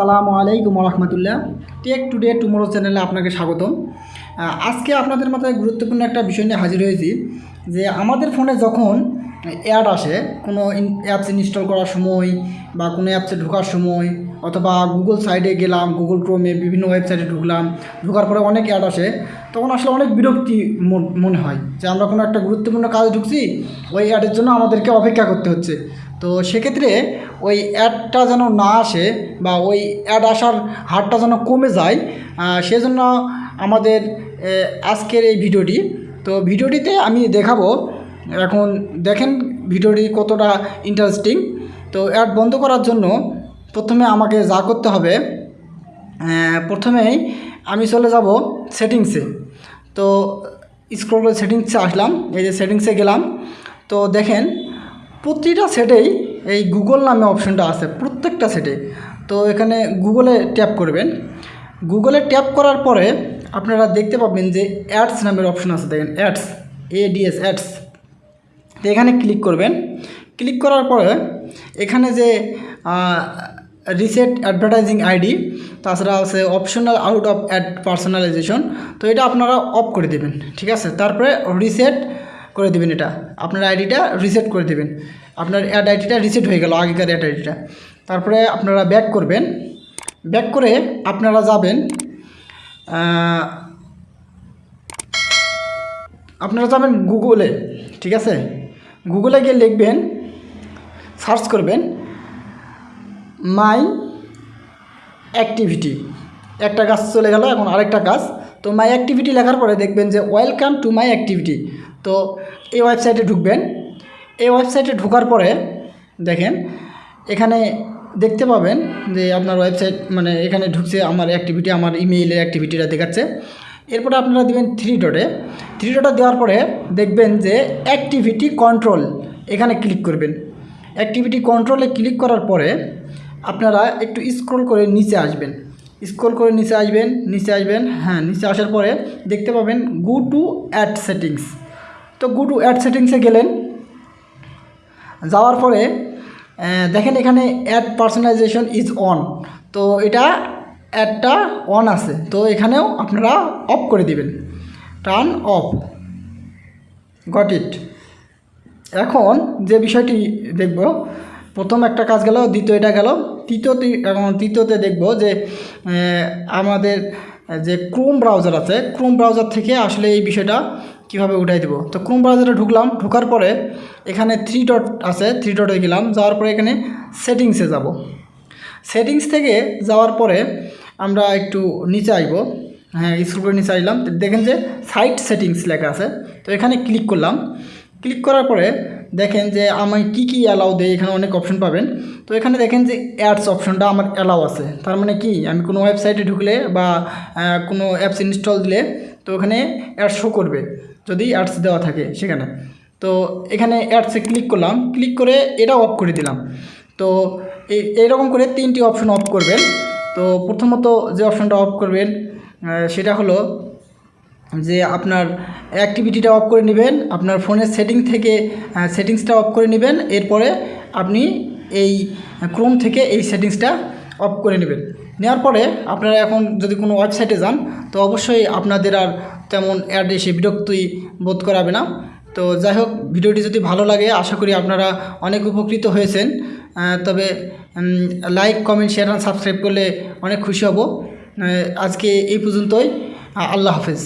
আসসালামু আলাইকুম রহমতুল্লাহ take today tomorrow চ্যানেলে আপনাকে স্বাগতম। আজকে আপনাদের মাথায় গুরুত্বপূর্ণ একটা বিষয় নিয়ে হাজির হয়েছি যে আমাদের ফোনে যখন অ্যাড আসে, কোনো অ্যাপস ইনস্টল করার সময় বা কোনো অ্যাপসে ঢোকার সময়, অথবা গুগল সাইডে গেলাম গুগল ক্রোমে বিভিন্ন ওয়েবসাইটে ঢুকলাম, ঢোকার পরে অনেক অ্যাড আসে, তখন আসলে অনেক বিরক্তি মন- হয় যে আমরা কোনো একটা গুরুত্বপূর্ণ কাজে ঢুকছি, ওই অ্যাডের জন্য আমাদেরকে অপেক্ষা করতে হচ্ছে। তো সেক্ষেত্রে ওই অ্যাডটা যেন না আসে বা ওই অ্যাড আসার হারটা যেন কমে যায় সেজন্য আমাদের আজকের এই ভিডিওটি। তো ভিডিওটিতে আমি দেখাবো এখন দেখেন ভিডিওটি কতটা ইন্টারেস্টিং তো অ্যাড বন্ধ করার জন্য প্রথমে আমাকে যা করতে হবে প্রথমেই আমি চলে যাব সেটিংসে তো স্ক্রল করে সেটিংসে আসলাম, এই যে সেটিংসে গেলাম। তো দেখেন প্রতিটা সেটেই এই গুগল নামে অপশনটা আছে, প্রত্যেকটা সেটে তো এখানে গুগলে ট্যাপ করবেন। গুগলে ট্যাপ করার পরে আপনারা দেখতে পাবেন যে অ্যাডস নামের অপশন আছে, দেখেন অ্যাডস এডিএস অ্যাডস তো এখানে ক্লিক করবেন। ক্লিক করার পরে এখানে যে রিসেট অ্যাডভার্টাইজিং আইডি তাছাড়া আছে optional out of ad personalisation তো এটা আপনারা অফ করে দেবেন, ঠিক আছে? তারপরে রিসেট করে দেবেন এটা। আপনার আইডিটা রিসেট করে দেবেন। আপনার অ্যাড আইডিটা রিসেট হয়ে গেল, আগেকার অ্যাড আইডিটা তারপরে আপনারা ব্যাক করবেন। ব্যাক করে আপনারা যাবেন আপনারা যাবেন গুগলে ঠিক আছে? গুগলে গিয়ে লিখবেন সার্চ করবেন মাই অ্যাক্টিভিটি একটা কাজ চলে গেল, এখন আরেকটা কাজ তো মাই অ্যাক্টিভিটি লেখার পরে দেখবেন যে ওয়েলকাম টু মাই অ্যাক্টিভিটি তো এই ওয়েবসাইটে ঢুকবেন। এই ওয়েবসাইটে ঢোকার পরে দেখেন, এখানে দেখতে পাবেন যে আপনার ওয়েবসাইট মানে এখানে ঢুকছে, আমার অ্যাক্টিভিটি আমার ইমেইলের অ্যাক্টিভিটিটা দেখাচ্ছে। এরপরে আপনারা দেবেন থ্রি ডটে থ্রি ডটে দেওয়ার পরে দেখবেন যে অ্যাক্টিভিটি কন্ট্রোল এখানে ক্লিক করবেন। অ্যাক্টিভিটি কন্ট্রোলে ক্লিক করার পরে আপনারা একটু স্ক্রল করে নিচে আসবেন। স্ক্রল করে নিচে আসবেন নিচে আসবেন হ্যাঁ নিচে আসার পরে দেখতে পাবেন গো টু অ্যাড সেটিংস তো গো টু অ্যাড সেটিংসে গেলেন। যাওয়ার পরে দেখেন এখানে অ্যাড পার্সোনালাইজেশন ইজ অন তো এটা অ্যাডটা অন আছে। তো এখানেও আপনারা অফ করে দিবেন। টার্ন অফ গট ইট এখন যে বিষয়টি দেখব, প্রথম একটা কাজ গেল দ্বিতীয়টা গেল। তৃতীয়তে তৃতীয়তে দেখব যে আমাদের যে ক্রোম ব্রাউজার আছে ক্রোম ব্রাউজার থেকে আসলে এই বিষয়টা কীভাবে উঠাই দেবো? তো ক্রোম ব্রাউজারে ঢুকলাম, ঢোকার পরে এখানে থ্রি ডট আছে থ্রি ডটে গেলাম। যাওয়ার পরে এখানে সেটিংসে যাব। সেটিংস থেকে যাওয়ার পরে আমরা একটু নিচে আসব হ্যাঁ স্ক্রল করে নিচে আসলাম দেখেন যে সাইট সেটিংস লেখা আছে। তো এখানে ক্লিক করলাম। ক্লিক করার পরে দেখেন যে আমি কি কি অ্যালাউ দেয় এখানে অনেক অপশন পাবেন। তো এখানে দেখেন যে অ্যাডস অপশনটা আমার অ্যালাউ আছে। তার মানে কি? আমি কোনো ওয়েবসাইটে ঢুকলে বা কোনো অ্যাপস ইনস্টল দিলে তো ওখানে অ্যাডস শো করবে, যদি অ্যাডস দেওয়া থাকে সেখানে। তো এখানে অ্যাডসে ক্লিক করলাম। ক্লিক করে এটা অফ করে দিলাম। তো এই, এইরকম করে তিনটি অপশন অফ করবেন। তো প্রথমত যে অপশনটা অফ করবেন সেটা হলো যে আপনার অ্যাক্টিভিটিটা অফ করে নেবেন, আপনার ফোনের সেটিং থেকে সেটিংসটা অফ করে নেবেন, এরপরে আপনি এই ক্রোম থেকে এই সেটিংসটা অফ করে নেবেন। নেওয়ার পরে আপনারা এখন যদি কোনো ওয়েবসাইটে যান, তো অবশ্যই আপনাদের আর তেমন অ্যাড এসে বিরক্তি বোধ করাবে না। তো যাই হোক, ভিডিওটি যদি ভালো লাগে, আশা করি আপনারা অনেক উপকৃত হয়েছেন। তবে লাইক কমেন্ট শেয়ার আর সাবস্ক্রাইব করলে অনেক খুশি হব। আজকে এই পর্যন্তই। আল্লাহ হাফেজ।